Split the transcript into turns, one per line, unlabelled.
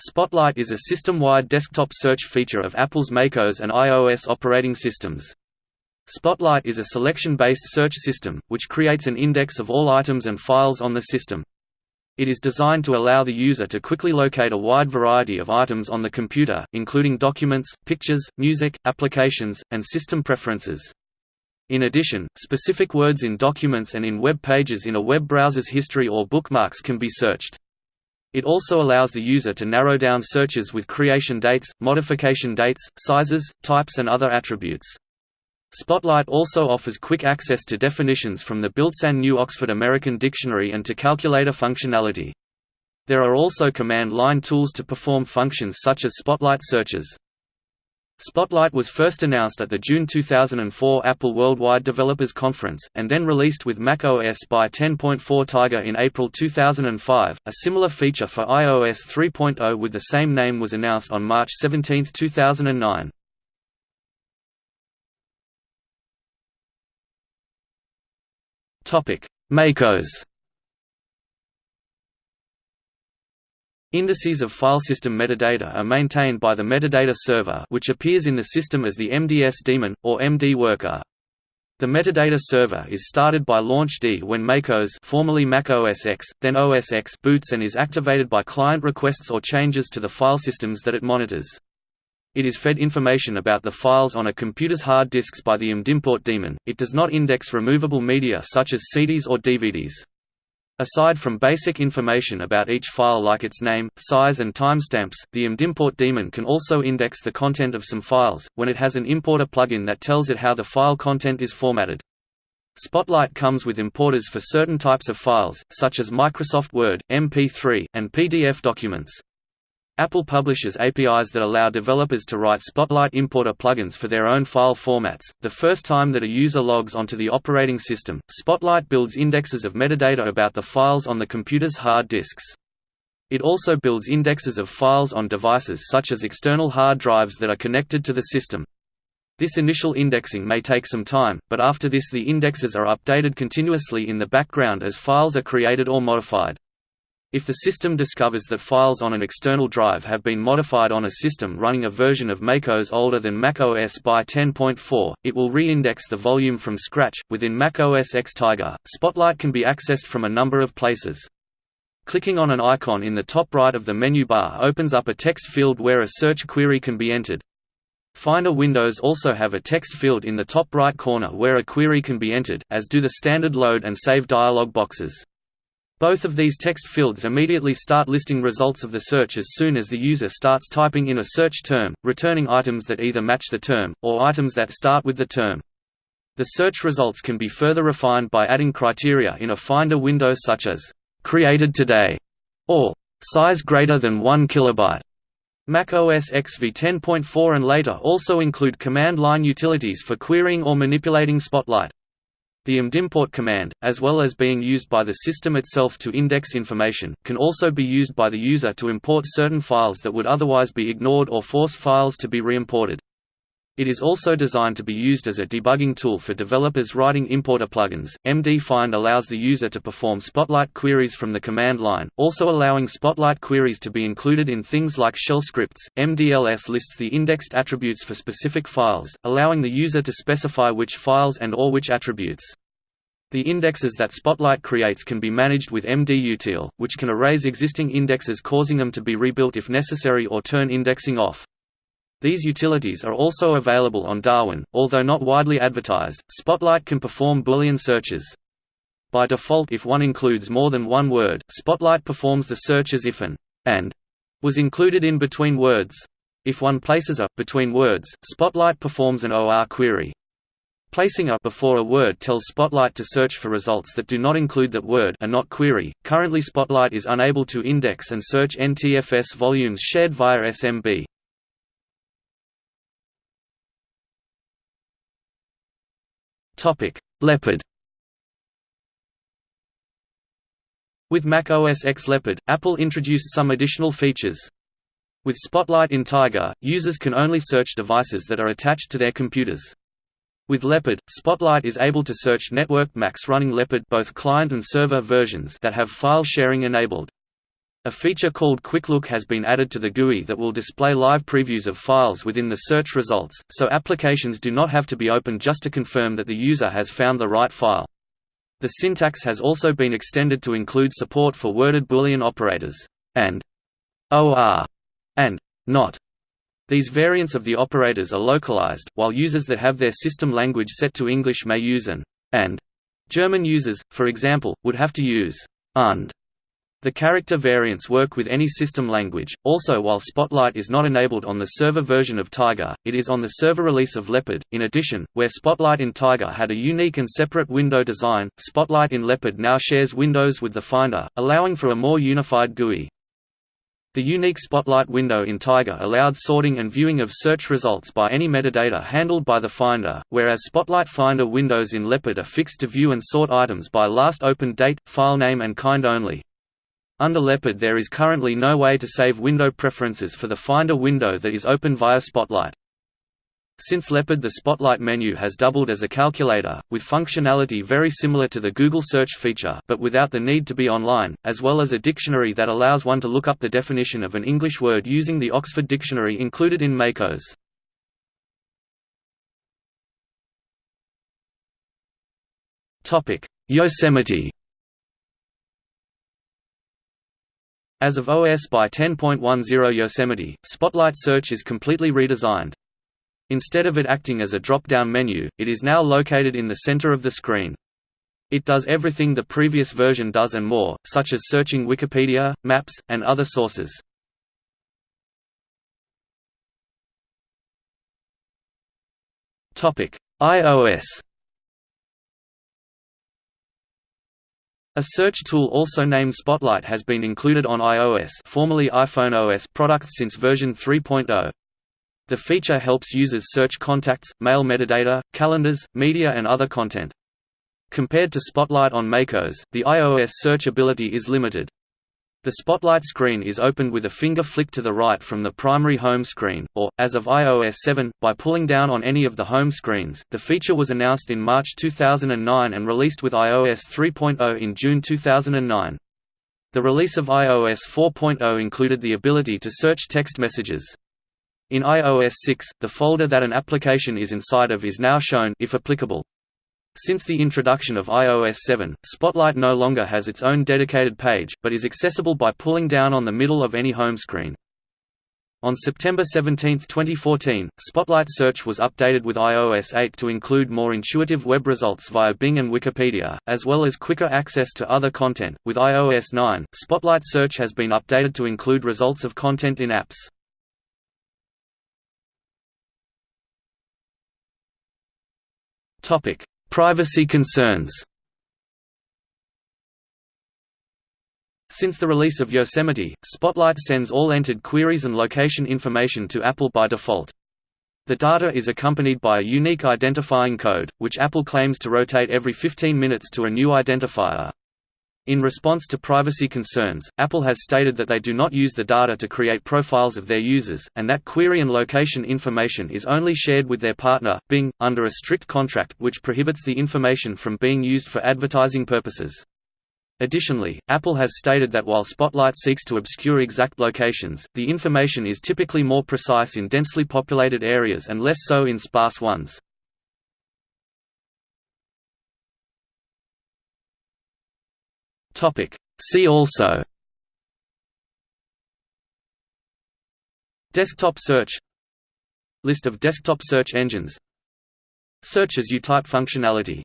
Spotlight is a system-wide desktop search feature of Apple's macOS and iOS operating systems. Spotlight is a selection-based search system, which creates an index of all items and files on the system. It is designed to allow the user to quickly locate a wide variety of items on the computer, including documents, pictures, music, applications, and system preferences. In addition, specific words in documents and in web pages in a web browser's history or bookmarks can be searched. It also allows the user to narrow down searches with creation dates, modification dates, sizes, types and other attributes. Spotlight also offers quick access to definitions from the built-in New Oxford American Dictionary and to calculator functionality. There are also command line tools to perform functions such as Spotlight searches. Spotlight was first announced at the June 2004 Apple Worldwide Developers Conference, and then released with Mac OS by 10.4 Tiger in April 2005. A similar feature for iOS 3.0 with the same name was announced on March 17, 2009. Topic: macOS Indices of file system metadata are maintained by the metadata server which appears in the system as the MDS daemon, or MD worker. The metadata server is started by LaunchD when macOS formerly Mac OS X, then OS X boots and is activated by client requests or changes to the file systems that it monitors. It is fed information about the files on a computer's hard disks by the mdimport daemon. It does not index removable media such as CDs or DVDs. Aside from basic information about each file like its name, size and timestamps, the mdimport daemon can also index the content of some files, when it has an importer plugin that tells it how the file content is formatted. Spotlight comes with importers for certain types of files, such as Microsoft Word, MP3, and PDF documents. Apple publishes APIs that allow developers to write Spotlight importer plugins for their own file formats. The first time that a user logs onto the operating system, Spotlight builds indexes of metadata about the files on the computer's hard disks. It also builds indexes of files on devices such as external hard drives that are connected to the system. This initial indexing may take some time, but after this the indexes are updated continuously in the background as files are created or modified. If the system discovers that files on an external drive have been modified on a system running a version of macOS older than macOS by 10.4, it will re-index the volume from scratch. Within macOS X Tiger, Spotlight can be accessed from a number of places. Clicking on an icon in the top right of the menu bar opens up a text field where a search query can be entered. Finder windows also have a text field in the top right corner where a query can be entered, as do the standard load and save dialog boxes. Both of these text fields immediately start listing results of the search as soon as the user starts typing in a search term, returning items that either match the term, or items that start with the term. The search results can be further refined by adding criteria in a Finder window such as, "...created today", or "...size greater than 1 kilobyte". Mac OS X v10.4 and later also include command line utilities for querying or manipulating Spotlight. The mdimport command, as well as being used by the system itself to index information, can also be used by the user to import certain files that would otherwise be ignored or force files to be reimported. It is also designed to be used as a debugging tool for developers writing importer plugins. MD-Find allows the user to perform Spotlight queries from the command line, also allowing Spotlight queries to be included in things like shell scripts. MDLS lists the indexed attributes for specific files, allowing the user to specify which files and or which attributes. The indexes that Spotlight creates can be managed with MDUtil, which can erase existing indexes causing them to be rebuilt if necessary or turn indexing off. These utilities are also available on Darwin, although not widely advertised. Spotlight can perform Boolean searches. By default if one includes more than one word, Spotlight performs the search as if an and was included in between words. If one places a between words, Spotlight performs an OR query. Placing a before a word tells Spotlight to search for results that do not include that word and not query. Currently Spotlight is unable to index and search NTFS volumes shared via SMB. Topic: Leopard. With Mac OS X Leopard, Apple introduced some additional features. With Spotlight in Tiger, users can only search devices that are attached to their computers. With Leopard, Spotlight is able to search networked Macs running Leopard both client and server versions that have file sharing enabled. A feature called Quick Look has been added to the GUI that will display live previews of files within the search results, so applications do not have to be opened just to confirm that the user has found the right file. The syntax has also been extended to include support for worded Boolean operators, and or and not. These variants of the operators are localized, while users that have their system language set to English may use an and. German users, for example, would have to use und the character variants work with any system language. Also, while Spotlight is not enabled on the server version of Tiger, it is on the server release of Leopard. In addition, where Spotlight in Tiger had a unique and separate window design, Spotlight in Leopard now shares windows with the Finder, allowing for a more unified GUI. The unique Spotlight window in Tiger allowed sorting and viewing of search results by any metadata handled by the Finder, whereas Spotlight Finder windows in Leopard are fixed to view and sort items by last opened date, file name and kind only. Under Leopard there is currently no way to save window preferences for the Finder window that is open via Spotlight. Since Leopard the Spotlight menu has doubled as a calculator, with functionality very similar to the Google search feature but without the need to be online, as well as a dictionary that allows one to look up the definition of an English word using the Oxford Dictionary included in Macos. Yosemite As of OS by 10.10 Yosemite, Spotlight Search is completely redesigned. Instead of it acting as a drop-down menu, it is now located in the center of the screen. It does everything the previous version does and more, such as searching Wikipedia, maps, and other sources. iOS A search tool also named Spotlight has been included on iOS formerly iPhone OS products since version 3.0. The feature helps users search contacts, mail metadata, calendars, media and other content. Compared to Spotlight on macOS, the iOS search ability is limited. The Spotlight screen is opened with a finger flick to the right from the primary home screen, or, as of iOS 7, by pulling down on any of the home screens. The feature was announced in March 2009 and released with iOS 3.0 in June 2009. The release of iOS 4.0 included the ability to search text messages. In iOS 6, the folder that an application is inside of is now shown if applicable. Since the introduction of iOS 7, Spotlight no longer has its own dedicated page, but is accessible by pulling down on the middle of any home screen. On September 17, 2014, Spotlight Search was updated with iOS 8 to include more intuitive web results via Bing and Wikipedia, as well as quicker access to other content. With iOS 9, Spotlight Search has been updated to include results of content in apps. Topic: Privacy concerns Since the release of Yosemite, Spotlight sends all entered queries and location information to Apple by default. The data is accompanied by a unique identifying code, which Apple claims to rotate every 15 minutes to a new identifier. In response to privacy concerns, Apple has stated that they do not use the data to create profiles of their users, and that query and location information is only shared with their partner, Bing, under a strict contract which prohibits the information from being used for advertising purposes. Additionally, Apple has stated that while Spotlight seeks to obscure exact locations, the information is typically more precise in densely populated areas and less so in sparse ones. Topic. See also Desktop search List of desktop search engines Search as you type functionality